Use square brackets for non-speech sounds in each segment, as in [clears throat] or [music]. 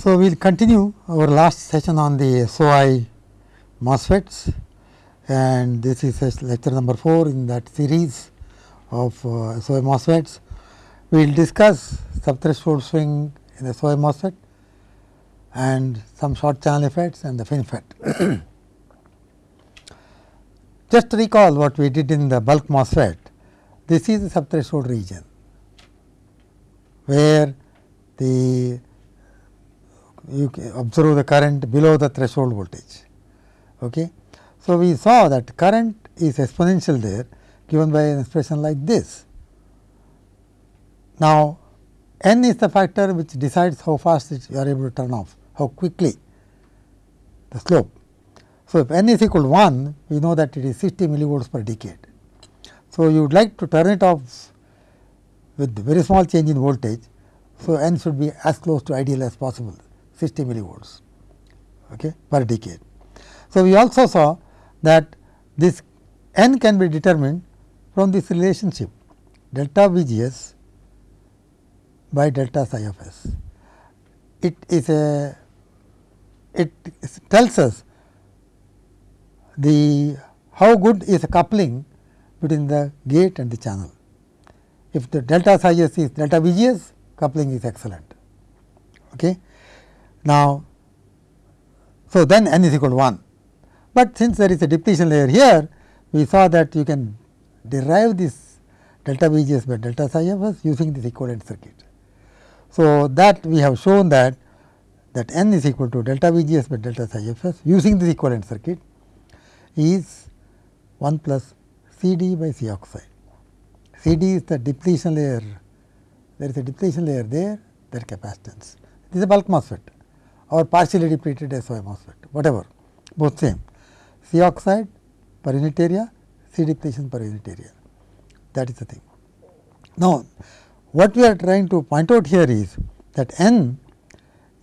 So, we will continue our last session on the SOI MOSFETs and this is lecture number 4 in that series of uh, SOI MOSFETs. We will discuss subthreshold swing in SOI MOSFET and some short channel effects and the FinFET. [coughs] Just recall what we did in the bulk MOSFET, this is the subthreshold region, where the you observe the current below the threshold voltage. Okay. So, we saw that current is exponential there given by an expression like this. Now, n is the factor which decides how fast you are able to turn off, how quickly the slope. So, if n is equal to 1, we know that it is 60 millivolts per decade. So, you would like to turn it off with very small change in voltage. So, n should be as close to ideal as possible 60 millivolts okay, per decade. So, we also saw that this n can be determined from this relationship delta V g s by delta psi of s. It is a it tells us the how good is a coupling between the gate and the channel. If the delta psi s is delta V g s coupling is excellent. Okay. Now, so then n is equal to 1, but since there is a depletion layer here, we saw that you can derive this delta V g s by delta psi of s using this equivalent circuit. So, that we have shown that that n is equal to delta V g s by delta psi of s using this equivalent circuit is 1 plus C d by C oxide. C d is the depletion layer, there is a depletion layer there, that capacitance. This is a bulk MOSFET or partially depleted SOI MOSFET, whatever, both same. C oxide per unit area, C depletion per unit area, that is the thing. Now, what we are trying to point out here is that n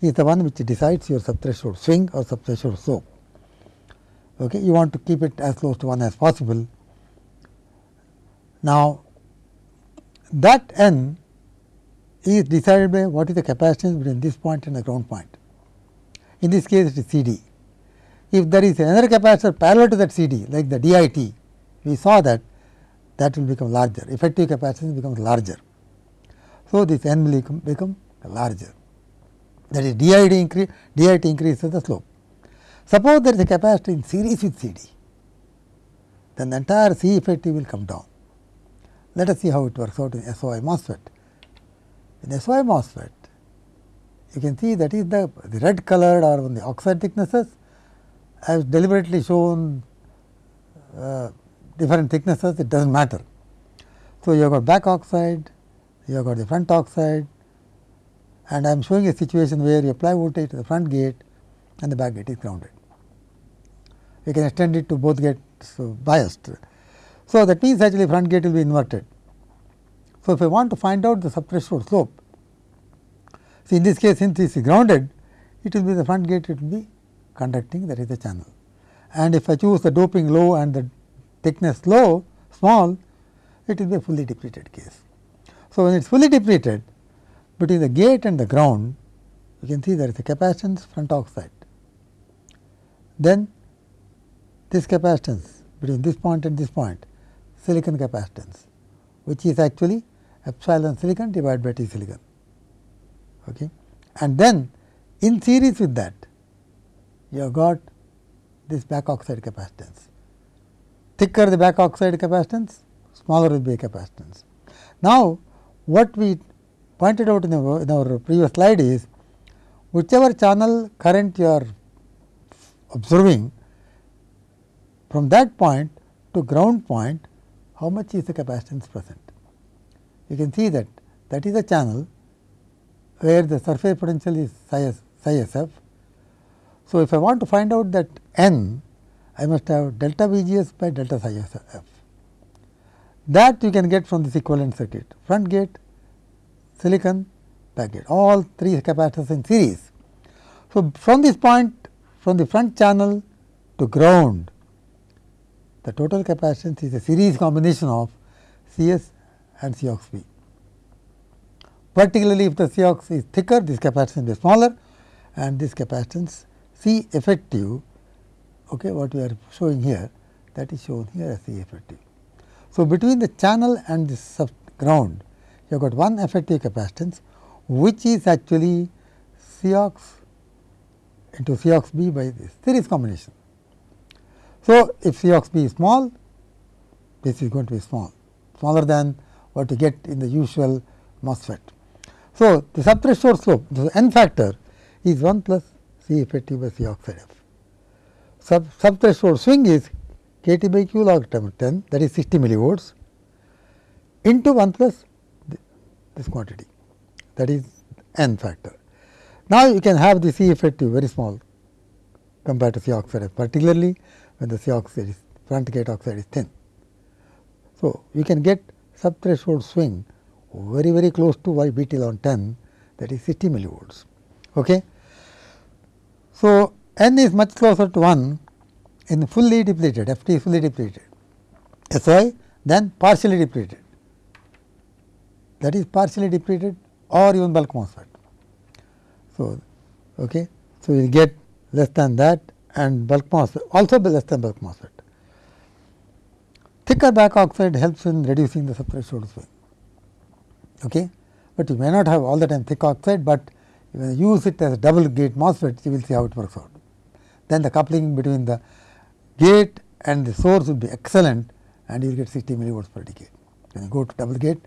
is the one which decides your subthreshold swing or subthreshold slope. Okay. You want to keep it as close to 1 as possible. Now, that n is decided by what is the capacitance between this point and the ground point. In this case, it is C d. If there is another capacitor parallel to that C d like the DIT, we saw that that will become larger, effective capacitance becomes larger. So, this n will become, become larger that is DIT, increase, DIT increases the slope. Suppose there is a capacitor in series with C d, then the entire C effective will come down. Let us see how it works out in SOI MOSFET. In SOI MOSFET, you can see that is the, the red colored or on the oxide thicknesses. I have deliberately shown uh, different thicknesses, it does not matter. So, you have got back oxide, you have got the front oxide and I am showing a situation where you apply voltage to the front gate and the back gate is grounded. You can extend it to both gates so biased. So, that means actually front gate will be inverted. So, if I want to find out the subthreshold slope, see in this case since this is grounded, it will be the front gate it will be conducting that is the channel. And if I choose the doping low and the thickness low small, it will be a fully depleted case. So, when it is fully depleted between the gate and the ground, you can see there is a capacitance front oxide. Then this capacitance between this point and this point silicon capacitance, which is actually epsilon silicon divided by T silicon. Okay. And then in series with that, you have got this back oxide capacitance. Thicker the back oxide capacitance, smaller will be a capacitance. Now, what we pointed out in in our previous slide is whichever channel current you are observing from that point to ground point how much is the capacitance present. You can see that that is a channel where the surface potential is psi, psi s f. So, if I want to find out that n I must have delta V g s by delta psi s f. That you can get from this equivalent circuit front gate silicon back gate all three capacitors in series. So, from this point from the front channel to ground the total capacitance is a series combination of C s and C b. Particularly if the C ox is thicker this capacitance is smaller and this capacitance C effective okay, what we are showing here that is shown here as C effective. So, between the channel and the sub ground you have got one effective capacitance which is actually Cox into Cox B by this series combination. So, if Cox B is small this is going to be small smaller than what you get in the usual MOSFET. So, the subthreshold slope the n factor is 1 plus C effective by C oxide F. Sub subthreshold swing is k T by q log 10 that is 60 millivolts into 1 plus this quantity that is n factor. Now, you can have the C effective very small compared to C oxide F particularly when the C oxide is front gate oxide is thin. So, you can get subthreshold swing very very close to y B T log 10 that is 60 millivolts. Okay. So, n is much closer to 1 in fully depleted F T is fully depleted S y then partially depleted that is partially depleted or even bulk MOSFET. So, okay. so you get less than that and bulk MOSFET also less than bulk MOSFET. Thicker back oxide helps in reducing the subthreshold swing, okay. but you may not have all the time thick oxide, but use it as a double gate MOSFET you will see how it works out. Then the coupling between the gate and the source will be excellent and you will get 60 millivolts per decade. When you go to double gate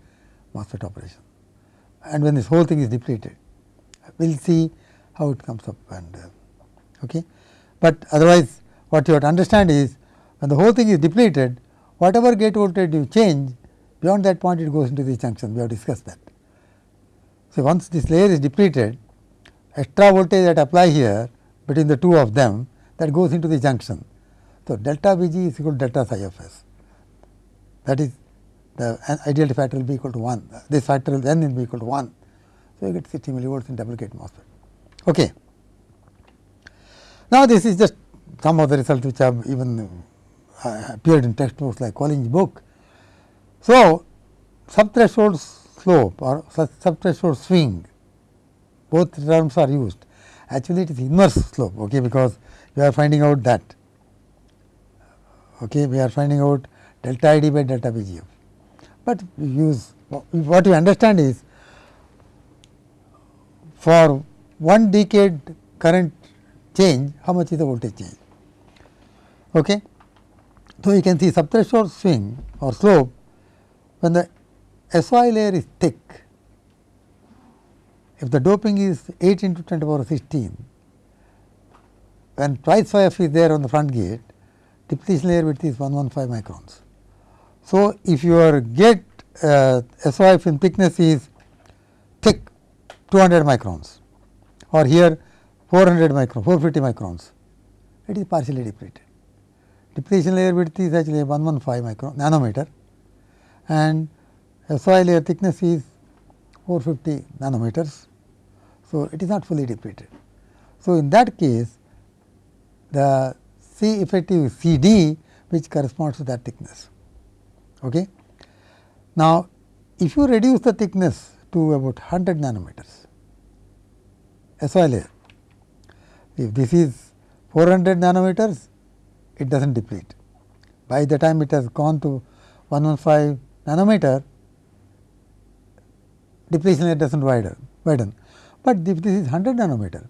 MOSFET operation and when this whole thing is depleted, we will see how it comes up and uh, okay. But otherwise what you have to understand is when the whole thing is depleted, whatever gate voltage you change beyond that point it goes into the junction, we have discussed that. So, once this layer is depleted, extra voltage that apply here between the two of them that goes into the junction. So, delta V g is equal to delta psi of s that is the ideal factor will be equal to 1, this factor will then will be equal to 1. So, you get 60 millivolts in double gate MOSFET. Okay. Now, this is just some of the results which have even uh, appeared in textbooks like Colinge's book. So, subthreshold slope or subthreshold swing both terms are used actually it is inverse slope okay, because we are finding out that okay, we are finding out delta I d by delta B g f but we use what we understand is for one decade current change how much is the voltage change. Okay. So, you can see subthreshold swing or slope when the SOI layer is thick if the doping is 8 into 10 to power 16 when twice phi f is there on the front gate depletion layer width is 115 microns. So, if your gate uh, SOI film thickness is thick 200 microns or here 400 microns, 450 microns, it is partially depleted. Depletion layer width is actually 115 micron nanometer and SOI layer thickness is 450 nanometers. So, it is not fully depleted. So, in that case the C effective C D which corresponds to that thickness. Okay. Now, if you reduce the thickness to about 100 nanometers SOI layer, if this is 400 nanometers, it does not deplete. By the time it has gone to 115 nanometer, depletion layer does not widen, widen. But if this is 100 nanometer,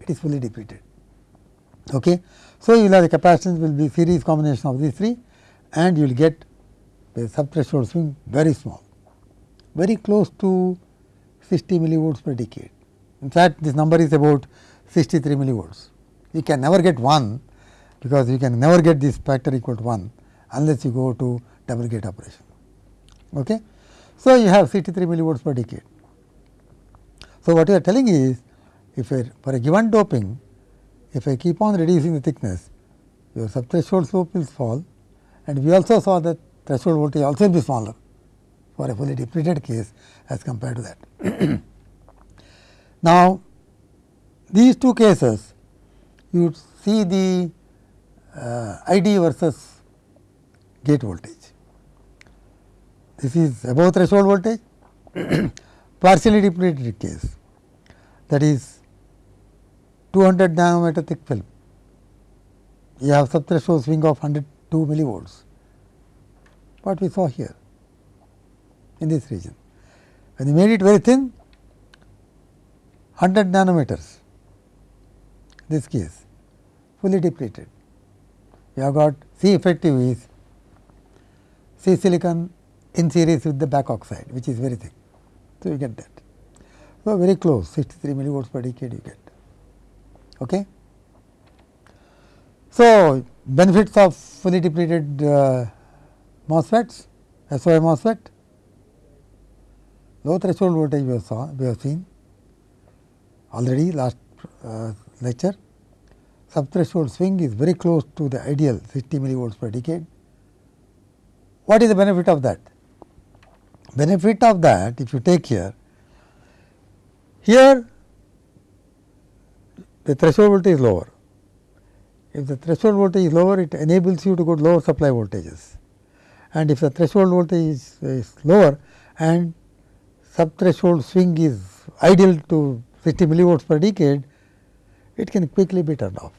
it is fully depleted. Okay. So, you will have the capacitance will be series combination of these three and you will get the subthreshold swing very small, very close to 60 millivolts per decade. In fact, this number is about 63 millivolts. You can never get 1 because you can never get this factor equal to 1 unless you go to double gate operation. Okay. So, you have 63 millivolts per decade. So, what you are telling is if for a given doping, if I keep on reducing the thickness, your subthreshold slope will fall and we also saw that threshold voltage also will be smaller for a fully depleted case as compared to that. [clears throat] now, these two cases you see the uh, ID versus gate voltage. This is above threshold voltage [clears throat] partially depleted case that is 200 nanometer thick film, you have subthreshold swing of 102 millivolts, what we saw here in this region. When you made it very thin, 100 nanometers, this case fully depleted. You have got C effective is C silicon in series with the back oxide, which is very thick. So, you get that. So, very close 63 millivolts per decade you get. Okay. So, benefits of fully depleted uh, MOSFETs, SOI MOSFET, low threshold voltage we have, saw, we have seen already last uh, lecture. Subthreshold swing is very close to the ideal 60 millivolts per decade. What is the benefit of that? Benefit of that if you take here, here the threshold voltage is lower. If the threshold voltage is lower, it enables you to go to lower supply voltages. And if the threshold voltage is, is lower and subthreshold swing is ideal to 60 millivolts per decade, it can quickly be turned off.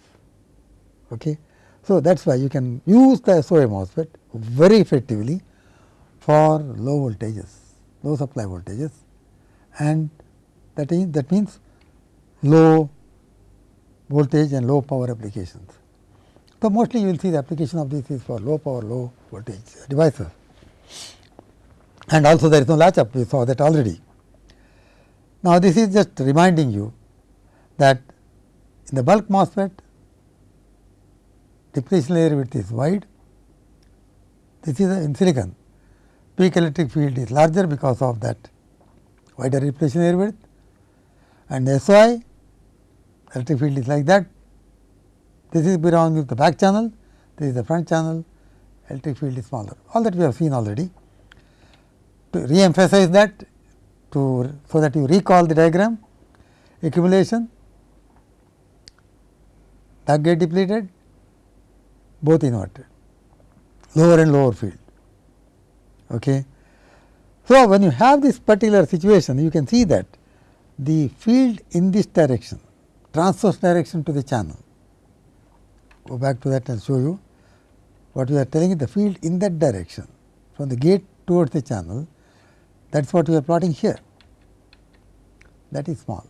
Okay. So, that is why you can use the SOI MOSFET very effectively for low voltages, low supply voltages and that is that means low voltage and low power applications. So, mostly you will see the application of this is for low power, low voltage devices and also there is no latch up we saw that already. Now, this is just reminding you that in the bulk MOSFET depletion layer width is wide, this is in silicon peak electric field is larger because of that wider depletion layer width and SOI electric field is like that. This is belonging to the back channel, this is the front channel, electric field is smaller. All that we have seen already. To re-emphasize that, to so that you recall the diagram, accumulation, back gate depleted, both inverted, lower and lower field. Okay. So, when you have this particular situation, you can see that the field in this direction transverse direction to the channel. Go back to that and show you what we are telling you the field in that direction from the gate towards the channel that is what we are plotting here that is small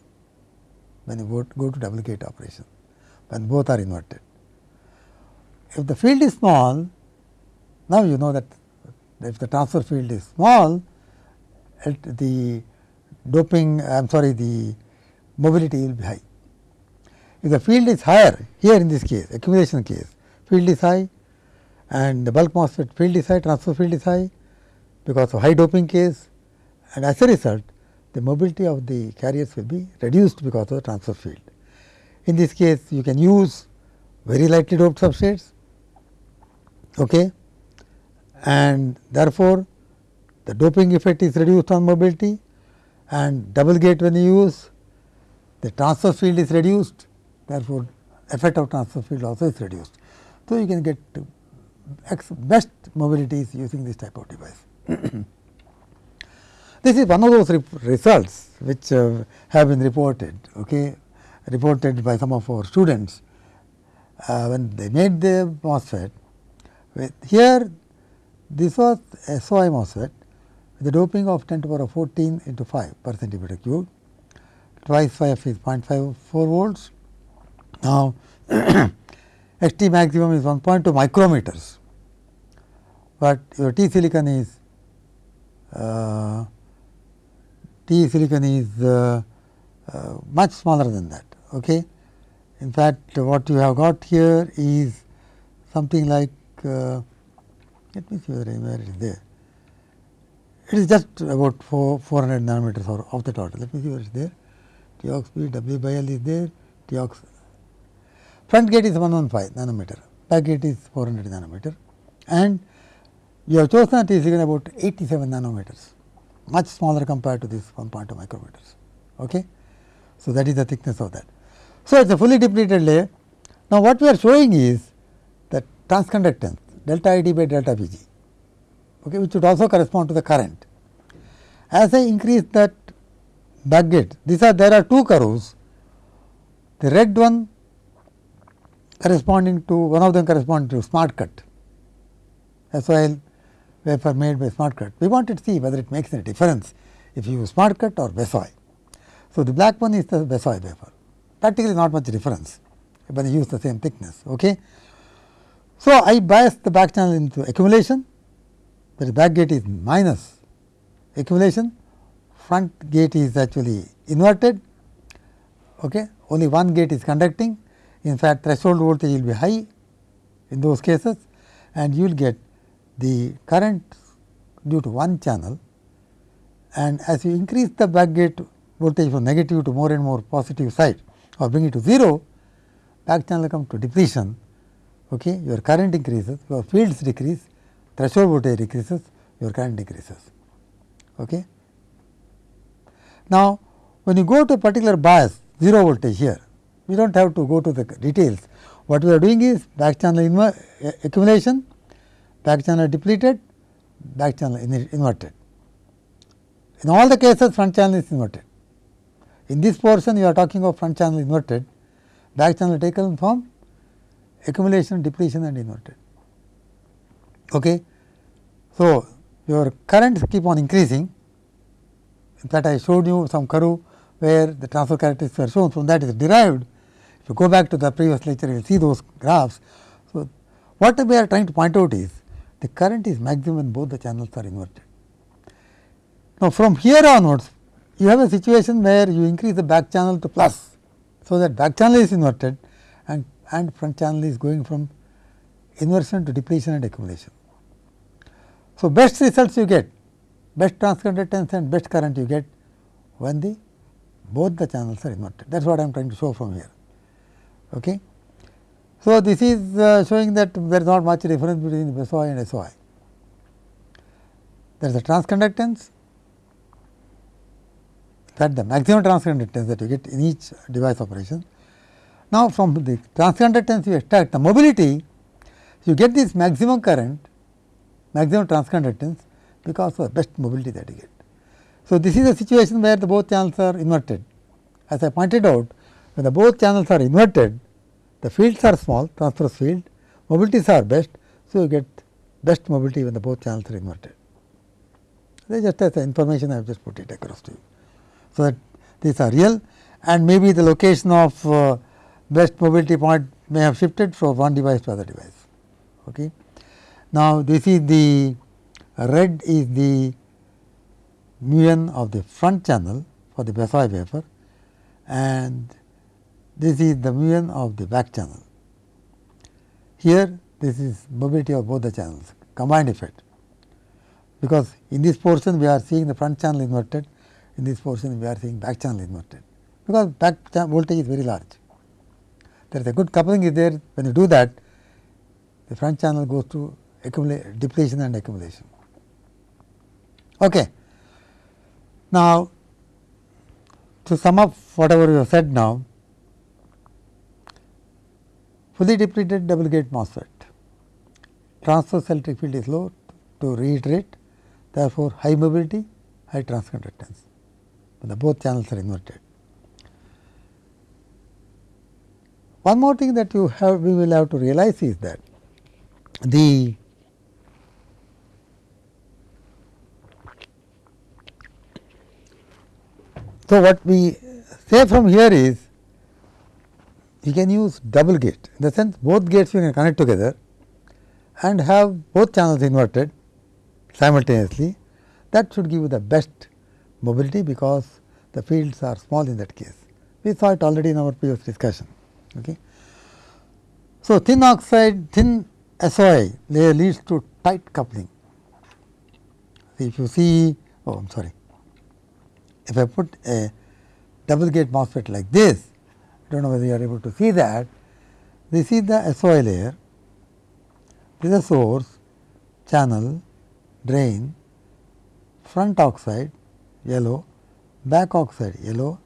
when you go, go to double gate operation when both are inverted. If the field is small now you know that if the transverse field is small the doping I am sorry the mobility will be high. If the field is higher here in this case accumulation case field is high and the bulk MOSFET field is high transverse field is high because of high doping case and as a result the mobility of the carriers will be reduced because of the transverse field. In this case you can use very lightly doped substrates okay, and therefore, the doping effect is reduced on mobility and double gate when you use the transverse field is reduced therefore, effect of transverse field also is reduced. So, you can get best mobilities using this type of device. [coughs] this is one of those results which uh, have been reported, okay, reported by some of our students uh, when they made the MOSFET. With here, this was SOI MOSFET with a doping of 10 to the power of 14 into 5 per centimeter cube, twice 5 is 0.54 volts now, [coughs] X T maximum is 1.2 micrometers, but your T silicon is uh, T silicon is uh, uh, much smaller than that. Okay. In fact, what you have got here is something like uh, let me see whether where it is there. It is just about 4, 400 nanometers or of the total. Let me see where it is there. T ox B W by L is there. T ox Front gate is 115 nanometer, back gate is 400 nanometer and you have chosen T silicon about 87 nanometers, much smaller compared to this 1.2 micrometers. Okay? So, that is the thickness of that. So, it is a fully depleted layer. Now, what we are showing is that transconductance delta I d by delta V g, okay, which would also correspond to the current. As I increase that back gate, these are there are two curves the red one corresponding to one of them corresponding to smart cut SOIL wafer made by smart cut. We wanted to see whether it makes any difference if you use smart cut or BESOI. So, the black one is the BESOI wafer practically not much difference when you use the same thickness. Okay. So, I bias the back channel into accumulation where the back gate is minus. Accumulation front gate is actually inverted okay. only one gate is conducting. In fact threshold voltage will be high in those cases and you will get the current due to one channel. And as you increase the back gate voltage from negative to more and more positive side or bring it to 0, back channel come to depletion, okay, your current increases, your fields decrease, threshold voltage decreases, your current decreases. Okay. Now, when you go to a particular bias 0 voltage here, we do not have to go to the details. What we are doing is back channel accumulation, back channel depleted, back channel inverted. In all the cases front channel is inverted. In this portion you are talking of front channel inverted, back channel taken from accumulation, depletion and inverted. Okay. So, your currents keep on increasing. In fact, I showed you some curve where the transfer characteristics were shown from that is derived. If you go back to the previous lecture, you will see those graphs. So, what we are trying to point out is the current is maximum when both the channels are inverted. Now, from here onwards, you have a situation where you increase the back channel to plus. So, that back channel is inverted and, front channel is going from inversion to depletion and accumulation. So, best results you get, best transconductance and best current you get when the both the channels are inverted. That is what I am trying to show from here. Okay. So, this is uh, showing that there is not much difference between SOI and SOI. There is a transconductance that the maximum transconductance that you get in each device operation. Now, from the transconductance you extract the mobility, you get this maximum current, maximum transconductance because of the best mobility that you get. So, this is a situation where the both channels are inverted. As I pointed out, when the both channels are inverted, the fields are small, transverse field, mobilities are best. So, you get best mobility when the both channels are inverted. That is just as information I have just put it across to you. So, that these are real and maybe the location of uh, best mobility point may have shifted from one device to other device. Okay. Now, this is the red is the mu n of the front channel for the BESOI wafer and this is the mu n of the back channel. Here this is mobility of both the channels combined effect because in this portion we are seeing the front channel inverted in this portion we are seeing back channel inverted, because back voltage is very large. There is a good coupling is there when you do that the front channel goes to depletion and accumulation. Okay. Now, to sum up whatever we have said now, fully depleted double gate MOSFET, transverse electric field is low to reiterate, therefore, high mobility, high transconductance the both channels are inverted. One more thing that you have we will have to realize is that the so what we say from here is you can use double gate in the sense both gates you can connect together and have both channels inverted simultaneously that should give you the best mobility because the fields are small in that case. We saw it already in our previous discussion. Okay. So, thin oxide, thin SOI layer leads to tight coupling. If you see, oh, I am sorry, if I put a double gate MOSFET like this, I do not know whether you are able to see that. This is the SOI layer, this is the source, channel, drain, front oxide, yellow, back oxide yellow.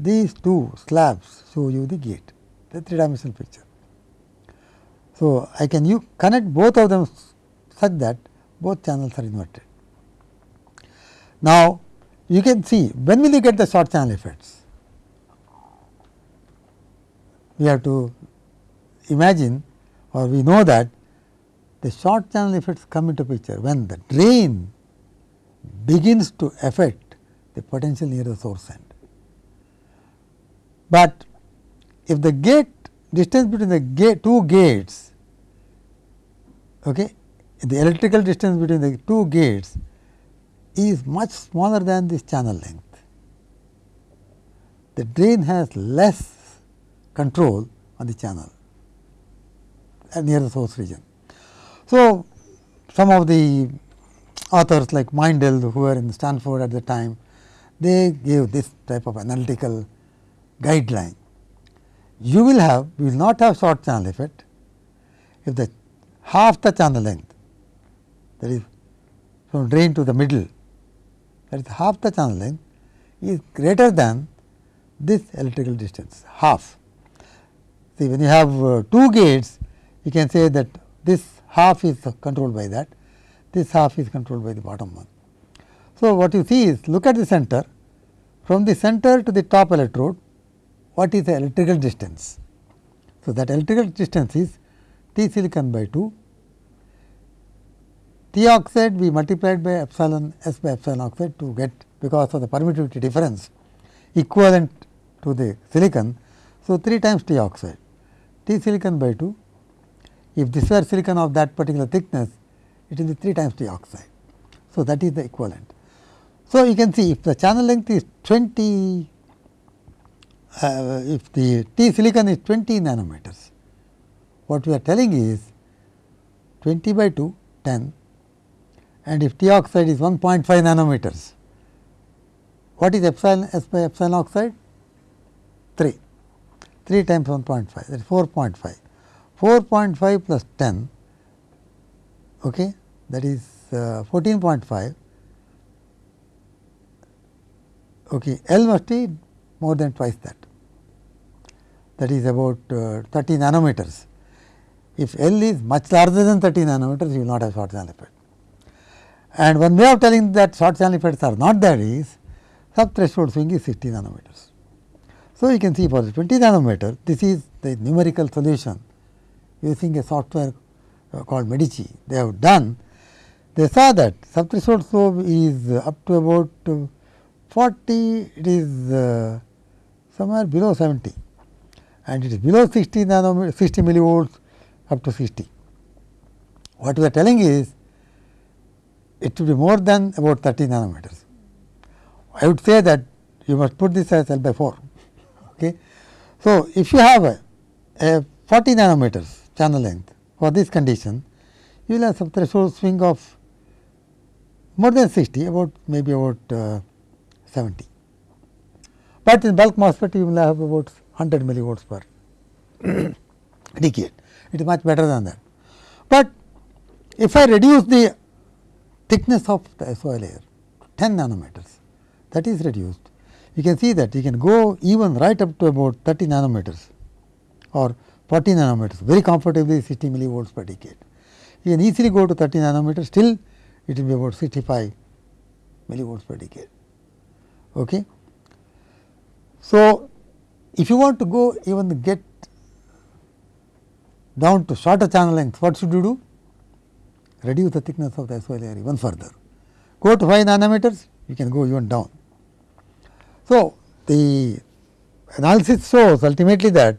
These two slabs show you the gate, the three dimensional picture. So, I can you connect both of them such that both channels are inverted. Now, you can see when will you get the short channel effects? we have to imagine or we know that the short channel effects come into picture when the drain begins to affect the potential near the source end. But if the gate distance between the gate two gates okay, the electrical distance between the two gates is much smaller than this channel length. The drain has less control on the channel uh, near the source region. So, some of the authors like Meindl who were in Stanford at the time, they gave this type of analytical guideline. You will have, you will not have short channel effect if the half the channel length that is from drain to the middle that is half the channel length is greater than this electrical distance half. See when you have uh, two gates you can say that this half is controlled by that, this half is controlled by the bottom one. So, what you see is look at the center from the center to the top electrode what is the electrical distance. So, that electrical distance is T silicon by 2 T oxide we multiplied by epsilon S by epsilon oxide to get because of the permittivity difference equivalent to the silicon. So, 3 times T oxide T silicon by 2 if this were silicon of that particular thickness it will be 3 times T oxide. So, that is the equivalent. So, you can see if the channel length is 20 uh, if the T silicon is 20 nanometers what we are telling is 20 by 2 10 and if T oxide is 1.5 nanometers, what is epsilon S by epsilon oxide? 3, 3 times 1.5 that is 4.5. 4.5 plus 10 okay, that is uh, 14.5 okay, L must be more than twice that that is about uh, 30 nanometers. If L is much larger than 30 nanometers you will not have short channel effect. And one way of telling that short channel effects are not there is sub threshold swing is 60 nanometers. So, you can see for the 20 nanometer this is the numerical solution using a software uh, called Medici. They have done they saw that sub threshold slope is up to about 40 it is uh, somewhere below 70 and it is below 60 nanometer 60 millivolts up to 60. What we are telling is it will be more than about 30 nanometers. I would say that you must put this as L by 4. [laughs] Okay. So, if you have a, a 40 nanometers channel length for this condition, you will have subthreshold swing of more than 60 about maybe about uh, 70. But in bulk MOSFET you will have about 100 millivolts per [clears throat] decade. It is much better than that. But if I reduce the thickness of the SOI layer 10 nanometers that is reduced. You can see that you can go even right up to about 30 nanometers or 40 nanometers very comfortably 60 millivolts per decade. You can easily go to 30 nanometers still it will be about 65 millivolts per decade. Okay. So, if you want to go even get down to shorter channel length what should you do? reduce the thickness of the SOI layer even further. Go to 5 nanometers, you can go even down. So, the analysis shows ultimately that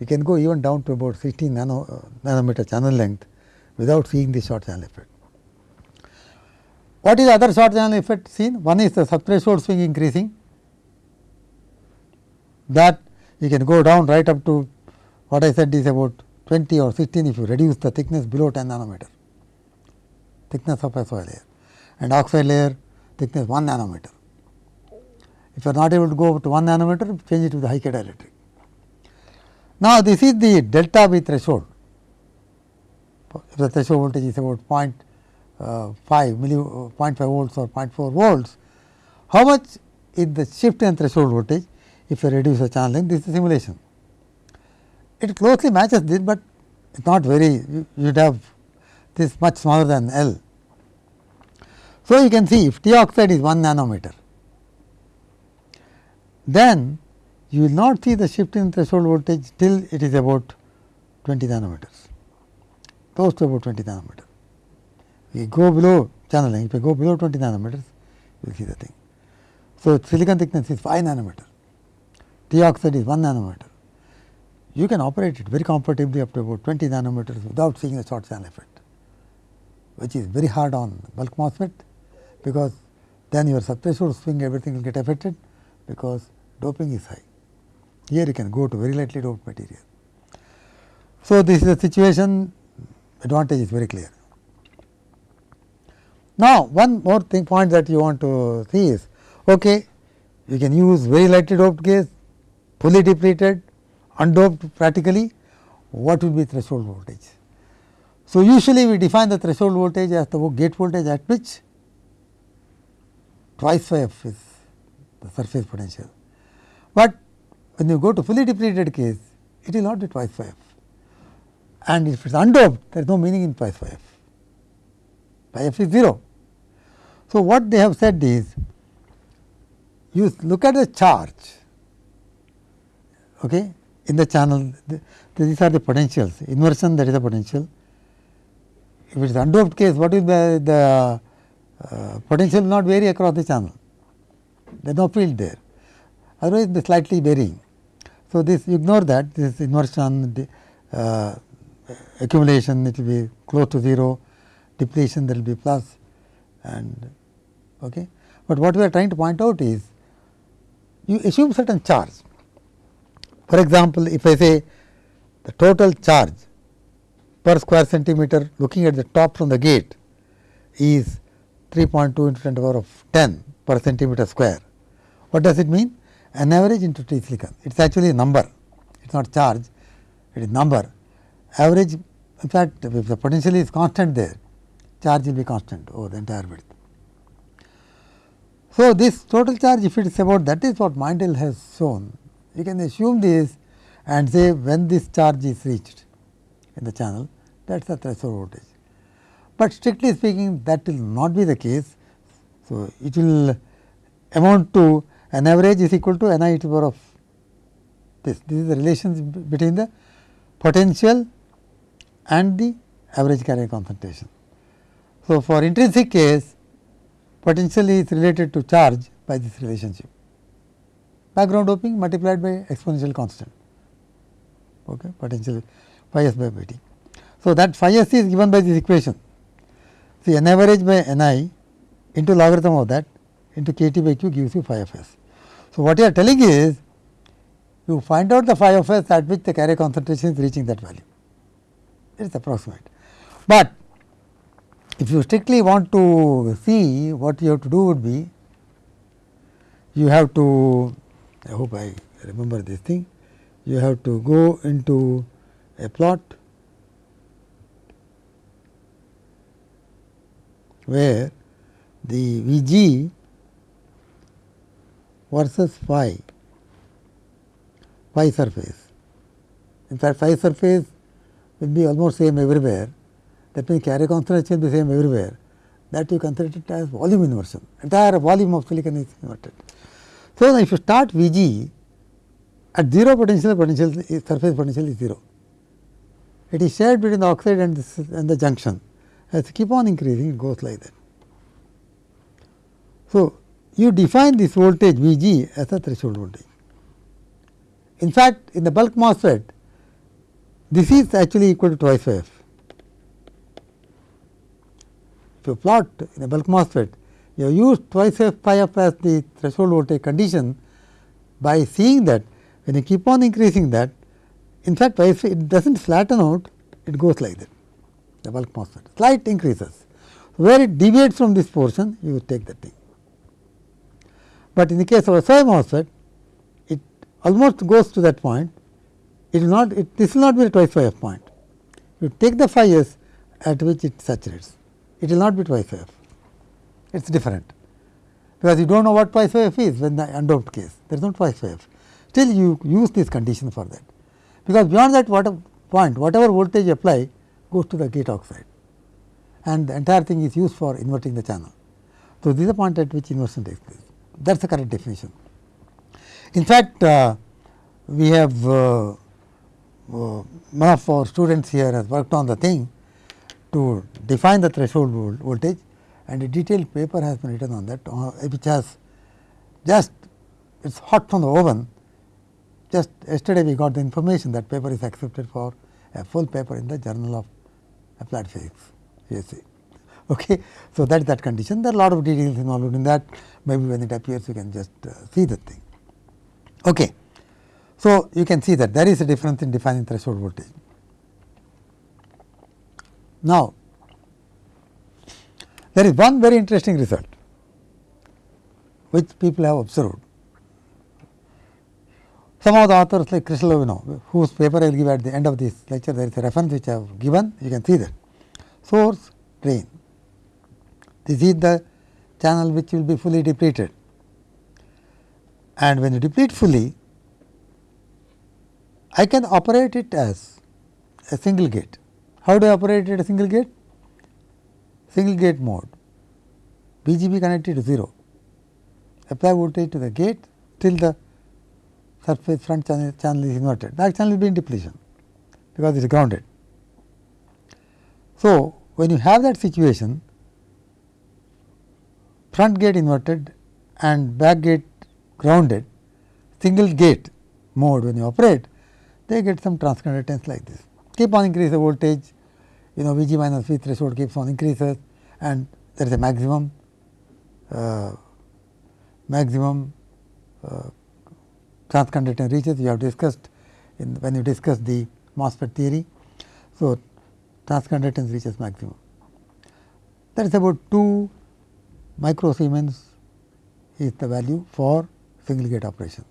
you can go even down to about 16 nano, uh, nanometer channel length without seeing the short channel effect. What is the other short channel effect seen? One is the subthreshold swing increasing that you can go down right up to what I said is about 20 or 16 if you reduce the thickness below 10 nanometer thickness of SOI layer and oxide layer thickness 1 nanometer. If you are not able to go to 1 nanometer, change it to the high K dielectric. Now, this is the delta V threshold. If the threshold voltage is about 0.5 uh, milli, uh, 0.5 volts or 0.4 volts, how much is the shift in threshold voltage if you reduce the channel length? This is simulation. It closely matches this, but it is not very, you would have this much smaller than L. So, you can see if T oxide is 1 nanometer, then you will not see the shift in threshold voltage till it is about 20 nanometers, close to about 20 nanometers. We go below channeling, if you go below 20 nanometers, you will see the thing. So, silicon thickness is 5 nanometer, T oxide is 1 nanometer. You can operate it very comfortably up to about 20 nanometers without seeing the short channel effect, which is very hard on bulk MOSFET, because then your subthreshold swing everything will get affected, because doping is high. Here you can go to very lightly doped material. So, this is the situation advantage is very clear. Now, one more thing point that you want to see is okay, you can use very lightly doped case, fully depleted, undoped practically, what will be threshold voltage? So, usually we define the threshold voltage as the gate voltage at which twice phi f is the surface potential. But when you go to fully depleted case, it will not be twice phi f and if it is undoped there is no meaning in twice phi f, phi f is 0. So, what they have said is you look at the charge okay, in the channel the, these are the potentials inversion that is the potential. If it is undoped case what is the, the uh, potential not vary across the channel there is no field there otherwise it is slightly varying. So, this ignore that this inversion the, uh, accumulation it will be close to 0 depletion there will be plus and okay. But what we are trying to point out is you assume certain charge. For example, if I say the total charge per square centimeter looking at the top from the gate is 3.2 into 10 to the power of 10 per centimeter square. What does it mean? An average into T silicon. It is actually a number, it is not charge, it is number. Average, in fact, if the potential is constant there, charge will be constant over the entire width. So, this total charge if it is about that is what Meindl has shown. You can assume this and say when this charge is reached in the channel that is the threshold voltage. But strictly speaking that will not be the case. So, it will amount to an average is equal to n i to the power of this. This is the relation between the potential and the average carrier concentration. So, for intrinsic case potential is related to charge by this relationship background doping multiplied by exponential constant okay, potential phi s by t. So, that phi s is given by this equation see n average by n i into logarithm of that into k t by q gives you phi of s. So, what you are telling is you find out the phi of s at which the carrier concentration is reaching that value it is approximate. But if you strictly want to see what you have to do would be, you have to, I hope I remember this thing, you have to go into a plot where the V g versus phi, phi surface. In fact, phi surface will be almost same everywhere that means carrier concentration will be same everywhere that you consider it as volume inversion entire volume of silicon is inverted. So, if you start V g at 0 potential potential surface potential is 0 it is shared between the oxide and, this, and the junction as you keep on increasing it goes like that. So, you define this voltage V g as a threshold voltage. In fact, in the bulk MOSFET this is actually equal to twice f. If you plot in a bulk MOSFET, you used twice f phi f as the threshold voltage condition by seeing that when you keep on increasing that, in fact, it does not flatten out, it goes like that, the bulk MOSFET, slight increases. Where it deviates from this portion, you take that thing. But in the case of a SOI MOSFET, it almost goes to that point, it will not, it, this will not be a twice phi f point. You take the phi s at which it saturates it will not be twice f, it is different because you do not know what twice f is when the undoped case there is no twice f. Still you use this condition for that because beyond that what point whatever voltage you apply goes to the gate oxide and the entire thing is used for inverting the channel. So, this is the point at which inversion takes place that is the correct definition. In fact, uh, we have uh, uh, one of our students here has worked on the thing to define the threshold voltage and a detailed paper has been written on that uh, which has just it is hot from the oven. Just yesterday we got the information that paper is accepted for a full paper in the journal of applied physics you see. Okay. So, that is that condition there are a lot of details involved in that maybe when it appears you can just uh, see the thing. Okay. So, you can see that there is a difference in defining threshold voltage. Now, there is one very interesting result which people have observed. Some of the authors like Cristoloveanu, whose paper I will give at the end of this lecture, there is a reference which I have given, you can see that. Source, drain. This is the channel which will be fully depleted. And when you deplete fully, I can operate it as a single gate. How do I operate it as a single gate? Single gate mode, BGP connected to 0, apply voltage to the gate till the surface front channel, channel is inverted, back channel will be in depletion because it is grounded. So, when you have that situation, front gate inverted and back gate grounded, single gate mode when you operate, they get some transconductance like this. Keep on increase the voltage, you know V g minus V threshold keeps on increases and there is a maximum uh, maximum uh, transconductance reaches you have discussed in when you discuss the MOSFET theory. So, transconductance reaches maximum. That is about 2 microsiemens is the value for single gate operation.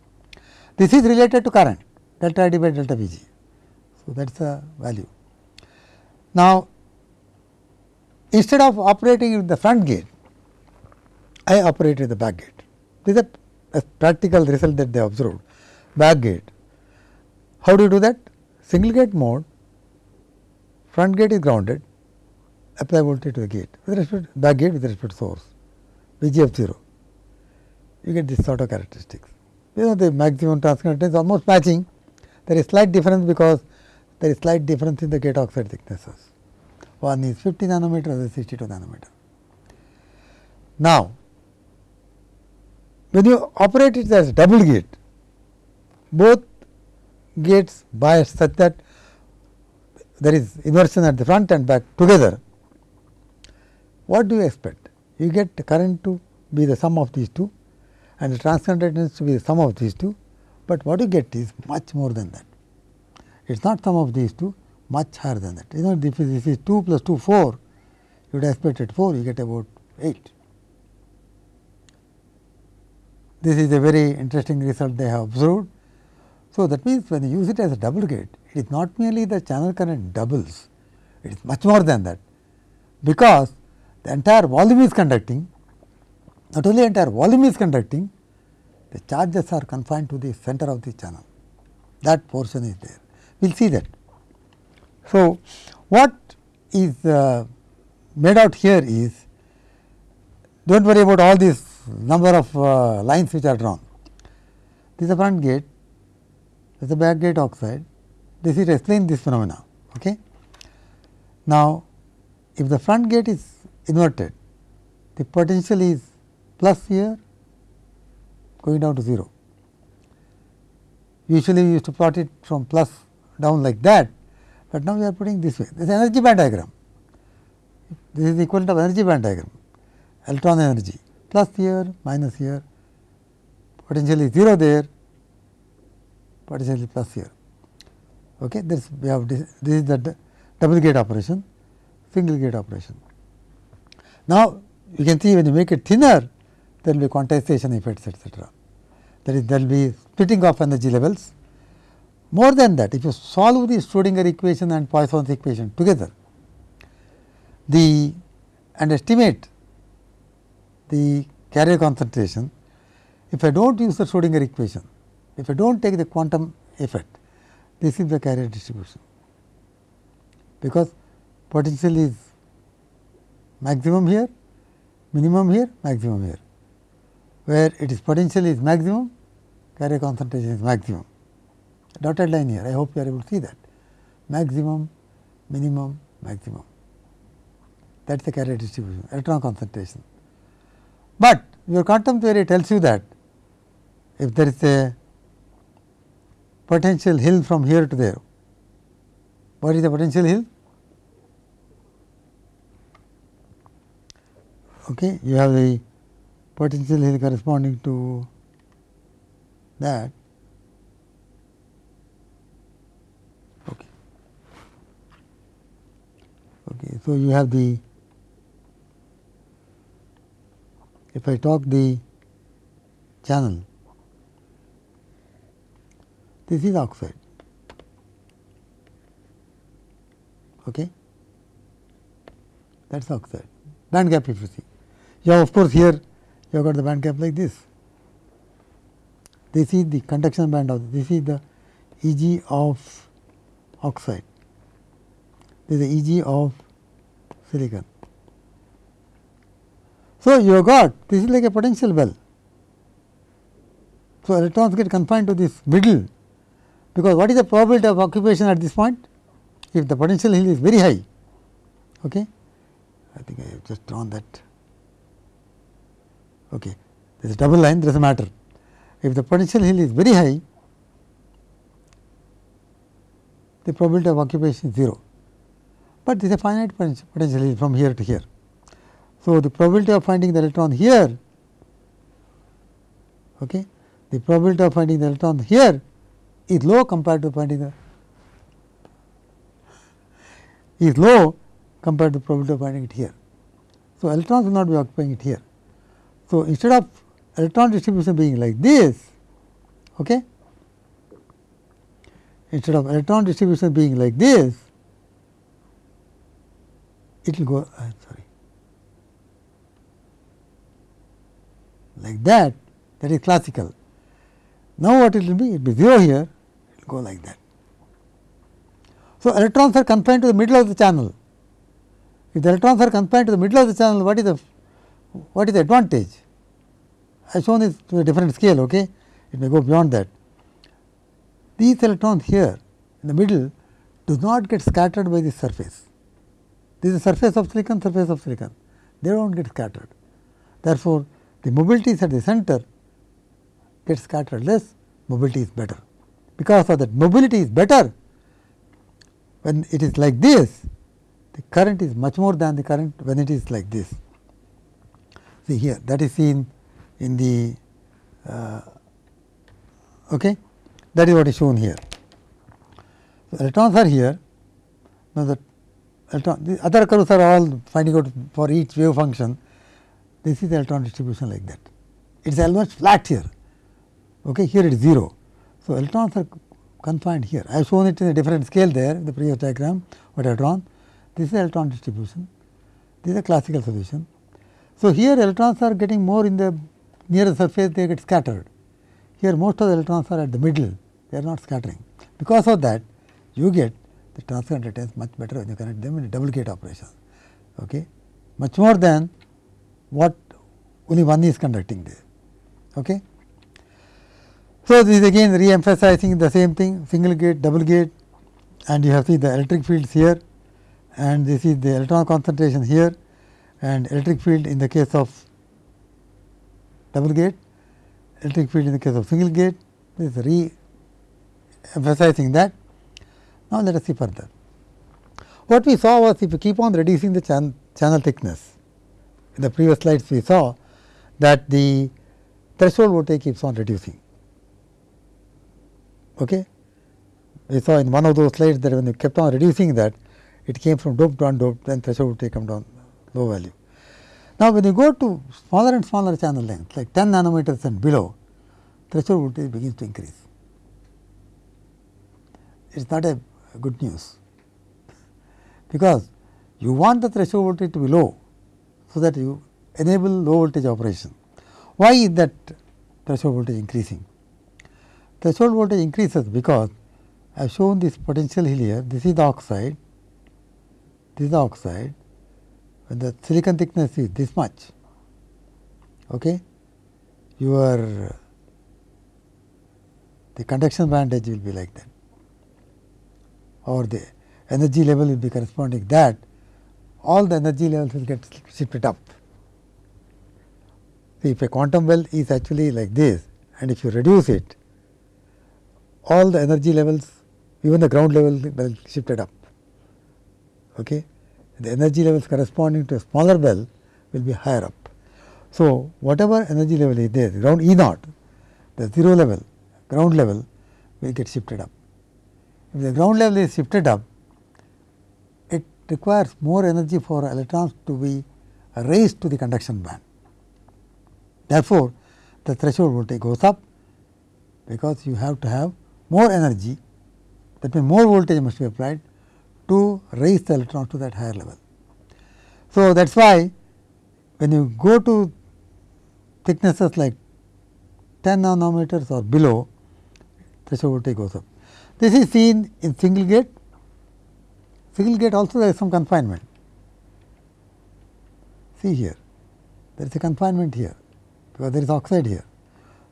This is related to current delta I by delta V g. So, that is the value. Now, instead of operating with the front gate, I operate with the back gate. This is a, a practical result that they observed back gate. How do you do that? Single gate mode, front gate is grounded, apply voltage to the gate with respect to back gate with respect to source, V g of 0. You get this sort of characteristics. You know the maximum transconductance almost matching there is slight difference because there is slight difference in the gate oxide thicknesses. One is 50 nanometer, other is 62 nanometer. Now, when you operate it as double gate, both gates bias such that there is inversion at the front and back together. What do you expect? You get the current to be the sum of these two and the transconductance to be the sum of these two but what you get is much more than that. It is not sum of these two, much higher than that. You know, if this is 2 plus 2, 4, you would have expected 4, you get about 8. This is a very interesting result they have observed. So, that means when you use it as a double gate, it is not merely the channel current doubles, it is much more than that, because the entire volume is conducting, not only entire volume is conducting, the charges are confined to the center of the channel. That portion is there. We will see that. So, what is uh, made out here is do not worry about all these number of uh, lines which are drawn. This is the front gate, this is the back gate oxide, this is explain this phenomena. Okay. Now, if the front gate is inverted, the potential is plus here going down to 0. Usually, we used to plot it from plus down like that, but now we are putting this way. This is energy band diagram. This is the equivalent of energy band diagram, electron energy plus here minus here, potentially 0 there, potentially plus here. Okay. This we have this, this is the double gate operation, single gate operation. Now, you can see when you make it thinner, there will be quantization effects etc. That is there will be splitting of energy levels. More than that, if you solve the Schrodinger equation and Poisson's equation together, the and estimate the carrier concentration, if I do not use the Schrodinger equation, if I do not take the quantum effect, this is the carrier distribution, because potential is maximum here, minimum here, maximum here where it is potential is maximum, carrier concentration is maximum. Dotted line here. I hope you are able to see that maximum, minimum, maximum. That is the carrier distribution, electron concentration. But your quantum theory tells you that if there is a potential hill from here to there, what is the potential hill? Okay, you have the potential hill corresponding to that. Okay. Okay, so you have the if I talk the channel, this is oxide. Okay. That is oxide. Band gap if you see. Yeah, of course, here you have got the band gap like this. This is the conduction band of this is the E g of oxide. This is the E g of silicon. So, you got this is like a potential well. So, electrons get confined to this middle because what is the probability of occupation at this point? If the potential hill is very high, okay. I think I have just drawn that. Okay. There is a double line, there is a matter. If the potential hill is very high, the probability of occupation is 0, but this is a finite potential from here to here. So, the probability of finding the electron here, okay, the probability of finding the electron here is low compared to finding the is low compared to probability of finding it here. So, electrons will not be occupying it here. So, instead of electron distribution being like this, okay, instead of electron distribution being like this, it will go uh, sorry like that that is classical. Now, what it will be? It will be 0 here, it will go like that. So, electrons are confined to the middle of the channel. If the electrons are confined to the middle of the channel, what is the what is the advantage? I have shown this to a different scale, okay? it may go beyond that. These electrons here in the middle do not get scattered by the surface. This is surface of silicon, surface of silicon, they do not get scattered. Therefore, the mobility is at the center gets scattered less, mobility is better. Because of that mobility is better, when it is like this, the current is much more than the current when it is like this. See here that is seen in the uh, okay that is what is shown here. So, electrons are here now the electron the other curves are all finding out for each wave function this is the electron distribution like that. It is almost flat here, okay. here it is 0. So, electrons are confined here. I have shown it in a different scale there in the previous diagram what I have drawn. This is electron distribution, this is a classical solution. So, here electrons are getting more in the near the surface they get scattered. Here most of the electrons are at the middle, they are not scattering. Because of that you get the transconductance much better when you connect them in a double gate operation, okay. much more than what only one is conducting there. Okay. So, this is again re-emphasizing the same thing single gate, double gate and you have see the electric fields here and this is the electron concentration here and electric field in the case of double gate, electric field in the case of single gate, this is re-emphasizing that. Now, let us see further. What we saw was if you keep on reducing the chan channel thickness, in the previous slides we saw that the threshold voltage keeps on reducing. Okay. We saw in one of those slides that when you kept on reducing that, it came from doped to undoped, then threshold voltage come down low value. Now, when you go to smaller and smaller channel length like 10 nanometers and below, threshold voltage begins to increase. It is not a good news, because you want the threshold voltage to be low, so that you enable low voltage operation. Why is that threshold voltage increasing? Threshold voltage increases because I have shown this potential here, this is the oxide, this is the oxide. When the silicon thickness is this much, okay, your the conduction band edge will be like that or the energy level will be corresponding that all the energy levels will get shifted up. If a quantum well is actually like this and if you reduce it, all the energy levels even the ground level will shifted up. Okay? The energy levels corresponding to a smaller well will be higher up. So, whatever energy level is there ground E naught the 0 level ground level will get shifted up. If the ground level is shifted up it requires more energy for electrons to be raised to the conduction band. Therefore, the threshold voltage goes up because you have to have more energy that means more voltage must be applied to raise the electron to that higher level. So, that is why when you go to thicknesses like 10 nanometers or below threshold voltage goes up. This is seen in single gate, single gate also there is some confinement. See here, there is a confinement here because there is oxide here.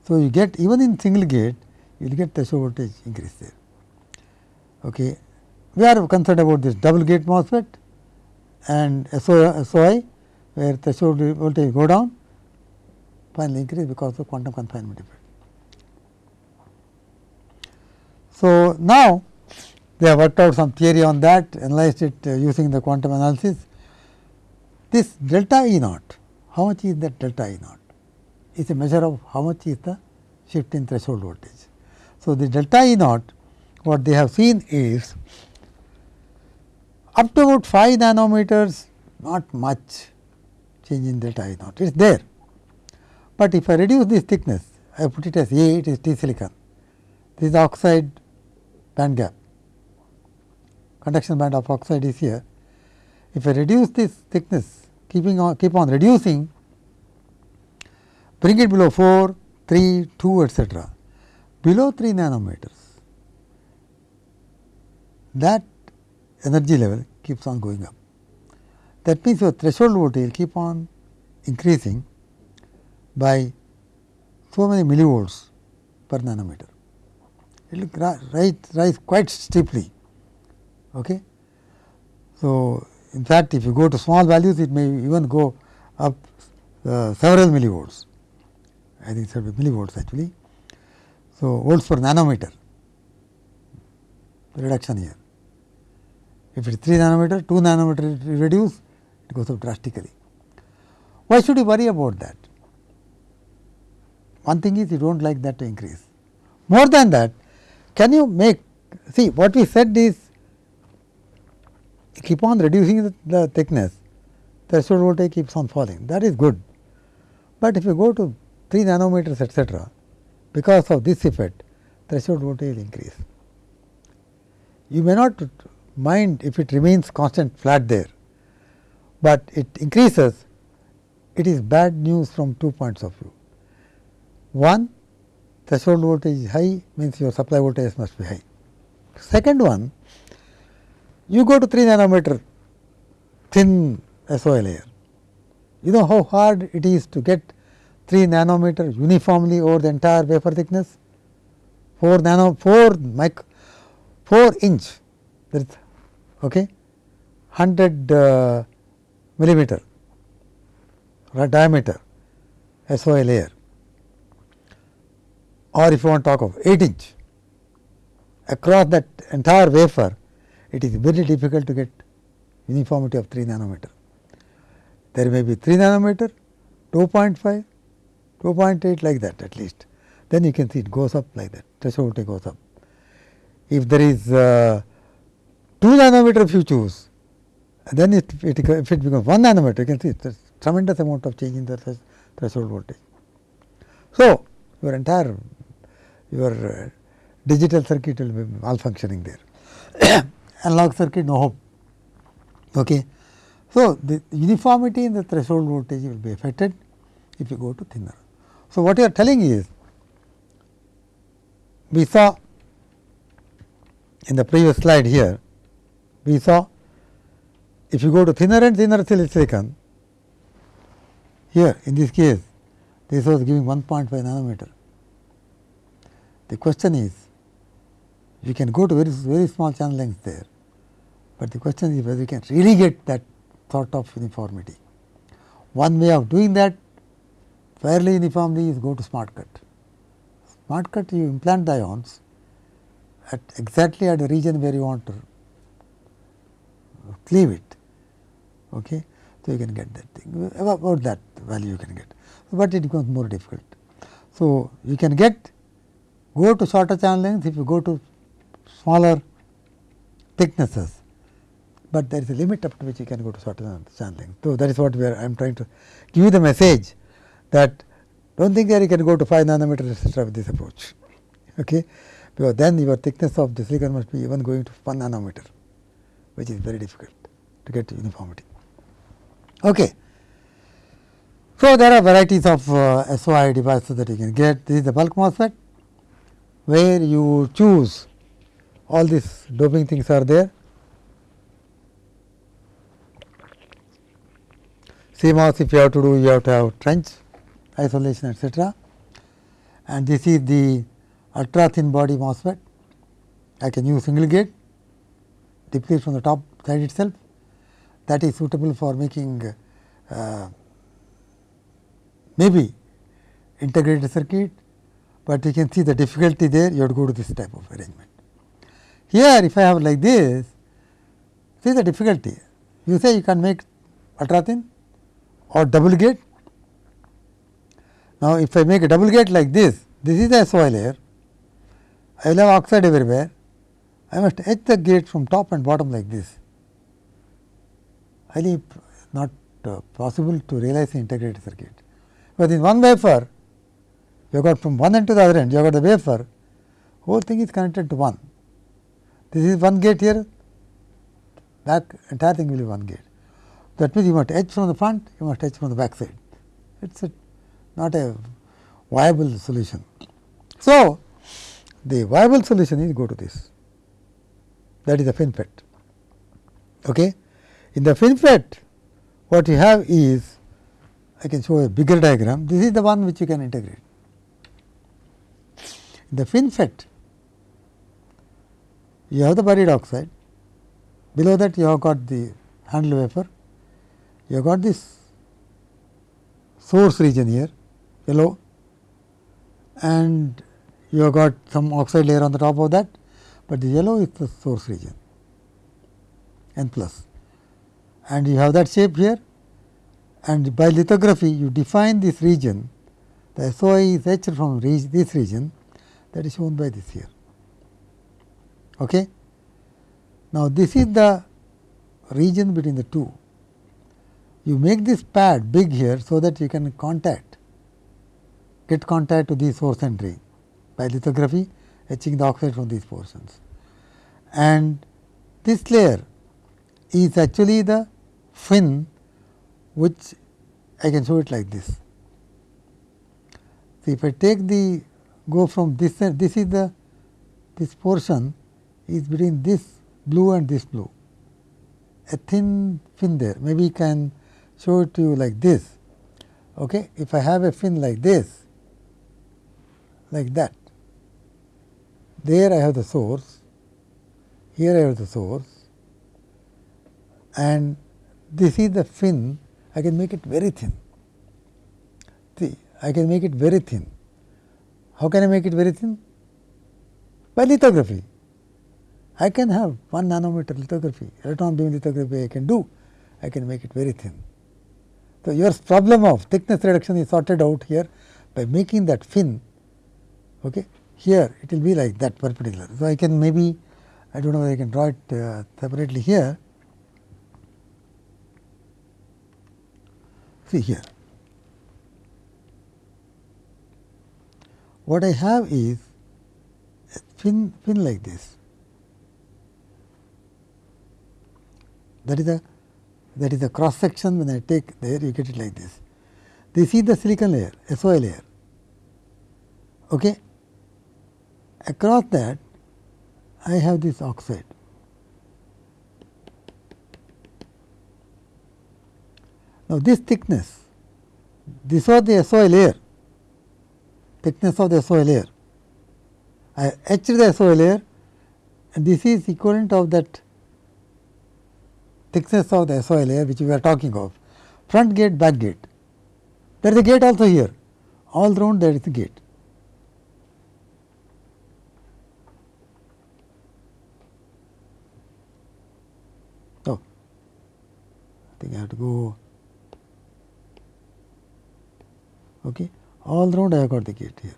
So, you get even in single gate you will get threshold voltage increase there. Okay. We are concerned about this double gate MOSFET and SOI where threshold voltage go down finally increase because of quantum confinement effect. So, now they have worked out some theory on that analyzed it uh, using the quantum analysis. This delta E naught, how much is that delta E naught? Is a measure of how much is the shift in threshold voltage. So, the delta E naught what they have seen is up to about 5 nanometers not much change in delta E naught, it is there. But if I reduce this thickness, I put it as A, it is T silicon. This is oxide band gap, conduction band of oxide is here. If I reduce this thickness, keeping on keep on reducing, bring it below 4, 3, 2 etcetera, below 3 nanometers, that energy level keeps on going up. That means, your threshold voltage will keep on increasing by so many millivolts per nanometer. It will rise, rise quite steeply. Okay. So, in fact, if you go to small values, it may even go up uh, several millivolts. I think it be millivolts actually. So, volts per nanometer reduction here. If it is 3 nanometer, 2 nanometer reduce, it goes up drastically. Why should you worry about that? One thing is you do not like that to increase. More than that, can you make see what we said is keep on reducing the, the thickness, threshold voltage keeps on falling that is good. But if you go to 3 nanometers etcetera, because of this effect threshold voltage will increase. You may not mind if it remains constant flat there, but it increases it is bad news from two points of view. One threshold voltage is high means your supply voltage must be high. Second one you go to 3 nanometer thin SOI layer. You know how hard it is to get 3 nanometer uniformly over the entire wafer thickness? 4 nano 4 mic 4 inch that is okay, 100 uh, millimeter diameter SOI layer or if you want to talk of 8 inch across that entire wafer, it is very difficult to get uniformity of 3 nanometer. There may be 3 nanometer, 2.5, 2.8 like that at least. Then you can see it goes up like that, threshold voltage goes up. If there is uh, 2 nanometer if you choose, then it, it, if it becomes 1 nanometer, you can see there is tremendous amount of change in the threshold voltage. So, your entire your uh, digital circuit will be malfunctioning there. [coughs] Analog circuit no hope. Okay. So, the uniformity in the threshold voltage will be affected if you go to thinner. So, what you are telling is we saw in the previous slide here, we saw if you go to thinner and thinner silicon, here in this case this was giving 1.5 nanometer The question is you can go to very very small channel lengths there, but the question is whether you can really get that sort of uniformity. One way of doing that fairly uniformly is go to smart cut. Smart cut you implant the ions at exactly at the region where you want to cleave it. Okay. So, you can get that thing about that value you can get, but it becomes more difficult. So, you can get go to shorter channel length if you go to smaller thicknesses, but there is a limit up to which you can go to shorter channel length. So, that is what we are I am trying to give you the message that do not think that you can go to 5 nanometer etcetera with this approach, [laughs] okay? because then your thickness of the silicon must be even going to 1 nanometer, which is very difficult to get uniformity. Okay. So, there are varieties of uh, SOI devices that you can get. This is the bulk MOSFET, where you choose all these doping things are there. CMOS if you have to do, you have to have trench isolation etcetera. And this is the ultra thin body MOSFET. I can use single gate, deplete from the top side itself that is suitable for making uh, maybe integrated circuit, but you can see the difficulty there you have to go to this type of arrangement. Here if I have like this, see the difficulty you say you can make ultra thin or double gate. Now, if I make a double gate like this, this is the SOI layer, I will have oxide everywhere, I must etch the gate from top and bottom like this highly not uh, possible to realize the integrated circuit. But in one wafer, you got from one end to the other end, you got the wafer, whole thing is connected to one. This is one gate here, back entire thing will be one gate. That means you must etch from the front, you must etch from the back side. It is not a viable solution. So, the viable solution is go to this, that is the FinFET. Okay. In the FinFET, what you have is, I can show a bigger diagram, this is the one which you can integrate. The FinFET, you have the buried oxide, below that you have got the handle wafer, you have got this source region here, yellow. And you have got some oxide layer on the top of that, but the yellow is the source region n plus. And you have that shape here. And by lithography you define this region the SOI is etched from this region that is shown by this here. Okay. Now, this is the region between the two. You make this pad big here, so that you can contact get contact to the source and drain by lithography etching the oxide from these portions. And this layer is actually the fin which I can show it like this. See if I take the go from this side, this is the this portion is between this blue and this blue, a thin fin there. Maybe can show it to you like this. Okay. If I have a fin like this, like that, there I have the source, here I have the source and this is the fin, I can make it very thin. See, I can make it very thin. How can I make it very thin? By lithography. I can have 1 nanometer lithography, electron beam lithography I can do, I can make it very thin. So, your problem of thickness reduction is sorted out here by making that fin. Okay. Here it will be like that perpendicular. So, I can maybe I do not know whether I can draw it uh, separately here. See here. What I have is a fin, fin like this. That is a that is the cross section when I take there you get it like this. This is the silicon layer, SOI layer. Okay. Across that I have this oxide. Now, this thickness, this was the SOI layer, thickness of the SOI layer. I etched the SOI layer and this is equivalent of that thickness of the SOI layer which we are talking of front gate back gate. There is a gate also here all round there is a gate. Oh, I think I have to go okay. All round I have got the gate here.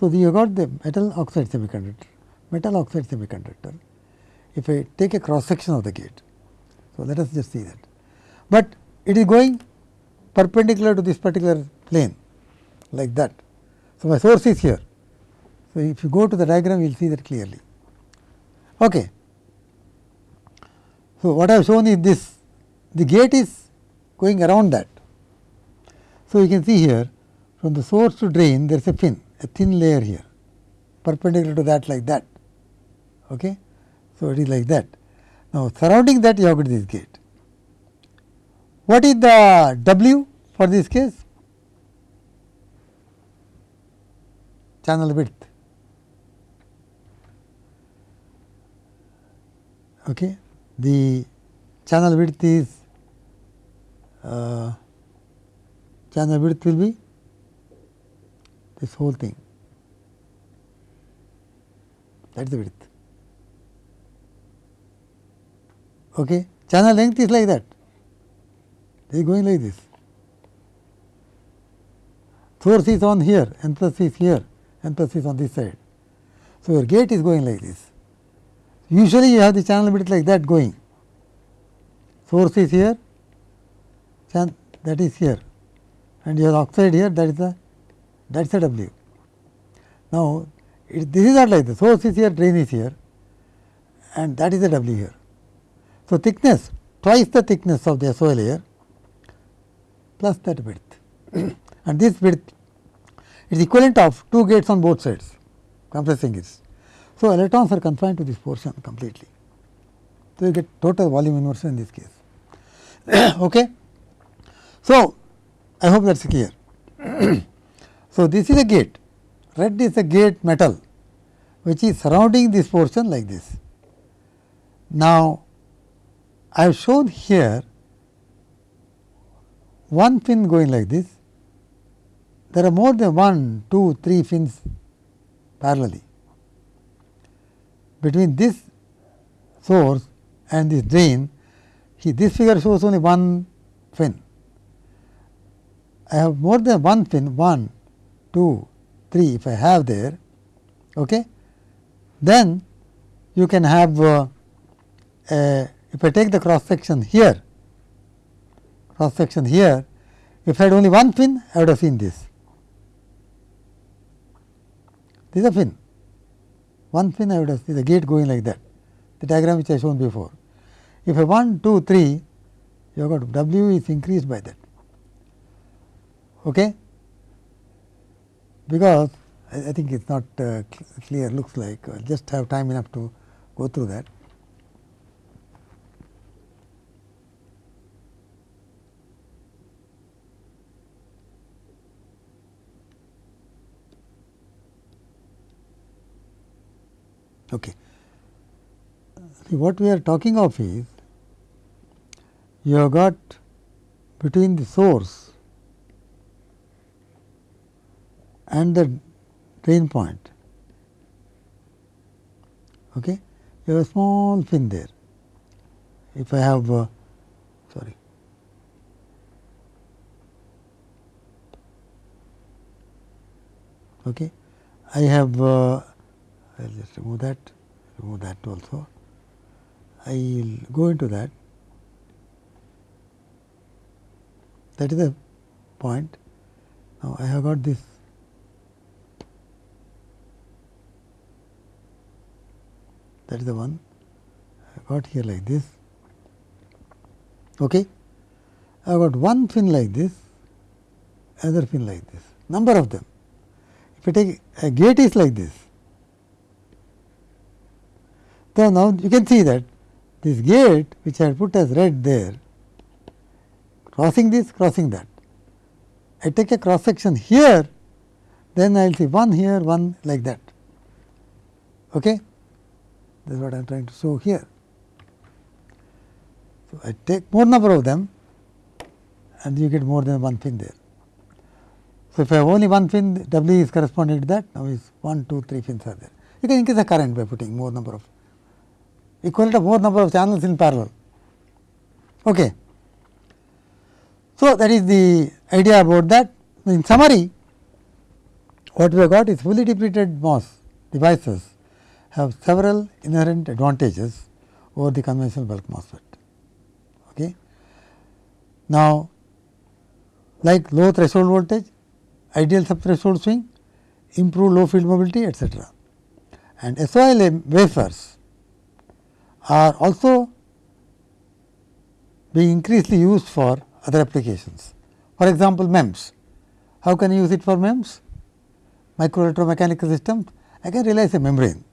So, you have got the metal oxide semiconductor, metal oxide semiconductor. If I take a cross section of the gate, so let us just see that. But it is going perpendicular to this particular plane like that. So, my source is here. So, if you go to the diagram, you will see that clearly. Okay. So, what I have shown is this, the gate is going around that. So, you can see here from the source to drain there is a fin a thin layer here perpendicular to that like that. Okay. So, it is like that. Now, surrounding that you have got this gate. What is the W for this case? Channel width. Okay. The channel width is uh, channel width will be this whole thing that is the width. Okay. Channel length is like that, it is going like this. Source is on here, n plus is here, n plus is on this side. So, your gate is going like this. Usually, you have the channel width like that going. Source is here, that is here and your oxide here that is the that is a W. Now, it, this is not like this source is here drain is here and that is the W here. So, thickness twice the thickness of the SOI layer plus that width [coughs] and this width is equivalent of two gates on both sides compressing it. So, electrons are confined to this portion completely. So, you get total volume inversion in this case. [coughs] okay. So, I hope that is clear. [clears throat] So, this is a gate, red is a gate metal which is surrounding this portion like this. Now, I have shown here one fin going like this, there are more than one, two, three fins parallelly. Between this source and this drain, this figure shows only one fin. I have more than one fin, one, 2, 3 if I have there, okay, then you can have uh, if I take the cross section here, cross section here, if I had only one fin, I would have seen this. This is a fin, one fin I would have seen the gate going like that, the diagram which I shown before. If I 1, 2, 3, you have got W is increased by that. Okay because I, I think it is not uh, clear looks like I just have time enough to go through that. Okay. See, what we are talking of is you have got between the source and the drain point. Okay. You have a small fin there. If I have uh, sorry okay. I have uh, I will just remove that remove that also. I will go into that that is the point. Now, I have got this that is the one I got here like this. Okay. I got one fin like this, other fin like this, number of them. If I take a gate is like this. So, now you can see that this gate which I had put as red there, crossing this, crossing that. I take a cross section here, then I will see one here, one like that. Okay? That is what I am trying to show here. So, I take more number of them and you get more than one fin there. So, if I have only one fin W is corresponding to that now is 1, 2, 3 fins are there. You can increase the current by putting more number of equivalent of more number of channels in parallel. Okay. So, that is the idea about that. In summary, what we have got is fully depleted MOS devices have several inherent advantages over the conventional bulk MOSFET. Okay. Now, like low threshold voltage, ideal subthreshold swing, improved low field mobility etcetera. And SOI wafers are also being increasingly used for other applications. For example, MEMS. How can you use it for MEMS? Micro electromechanical systems, I can realize a membrane.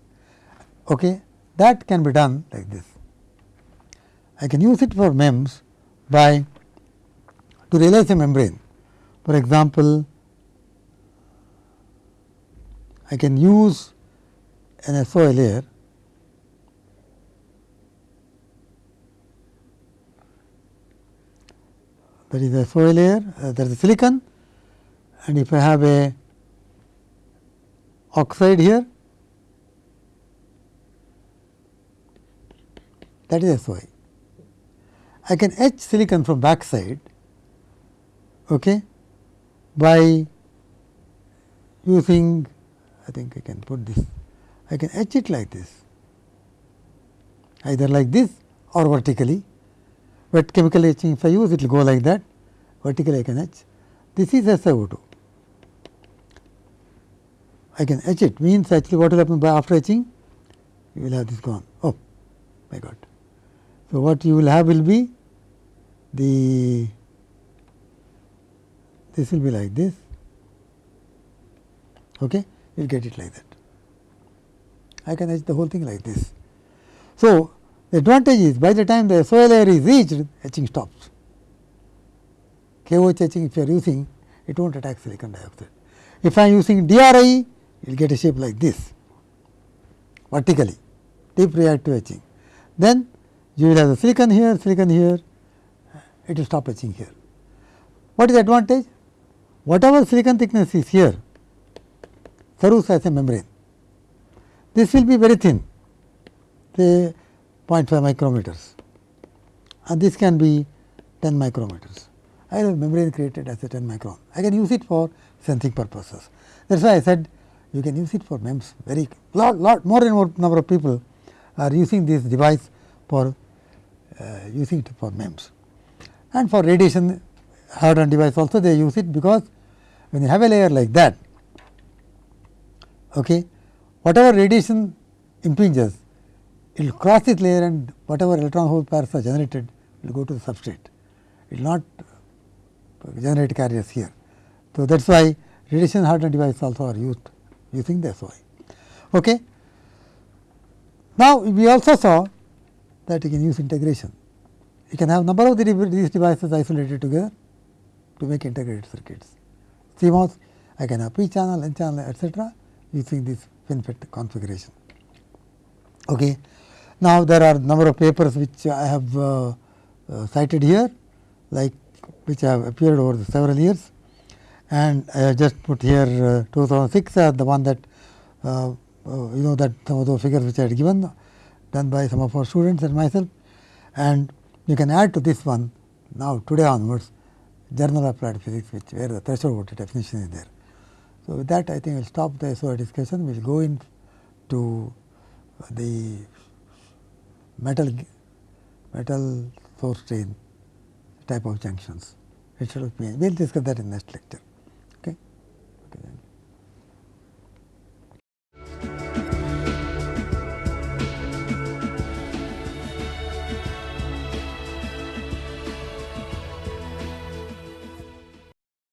Okay. That can be done like this. I can use it for MEMS by to realize a membrane. For example, I can use an SOI layer that is a SOI layer, uh, there is a silicon and if I have a oxide here that is SOI. I. Can etch silicon from back side okay, by using I think I can put this I can etch it like this either like this or vertically. But chemical etching if I use it will go like that. Vertically I can etch. This is SiO2 I can etch it. Means actually what will happen by after etching? You will have this gone. Oh my god. So, what you will have will be the this will be like this okay you will get it like that I can etch the whole thing like this. So, the advantage is by the time the SOI layer is reached etching stops. KOH etching if you are using it not attack silicon dioxide. If I am using DRI you will get a shape like this vertically deep reactive etching. Then you will have the silicon here, silicon here, it will stop etching here. What is the advantage? Whatever silicon thickness is here serves as a membrane. This will be very thin, say 0.5 micrometers and this can be 10 micrometers. I have membrane created as a 10 micron. I can use it for sensing purposes. That is why I said you can use it for MEMS very lot, lot more and more number of people are using this device for uh, using it for MEMS. And for radiation hardened device also they use it because when you have a layer like that, okay, whatever radiation impinges it will cross this layer and whatever electron hole pairs are generated will go to the substrate. It will not generate carriers here. So, that is why radiation hardened devices also are used using the SOI. Okay. Now, we also saw that you can use integration. You can have number of these devices isolated together to make integrated circuits. CMOS, I can have p channel, n channel, etcetera, using this FinFET configuration. Okay. Now, there are number of papers which I have uh, uh, cited here, like which have appeared over the several years, and I have just put here uh, 2006 as the one that uh, uh, you know that some of those figures which I had given done by some of our students and myself, and you can add to this one now today onwards journal of applied physics which where the threshold voltage definition is there. So, with that I think we will stop the SOI discussion, we will go into the metal metal source drain type of junctions. It should be we will discuss that in next lecture.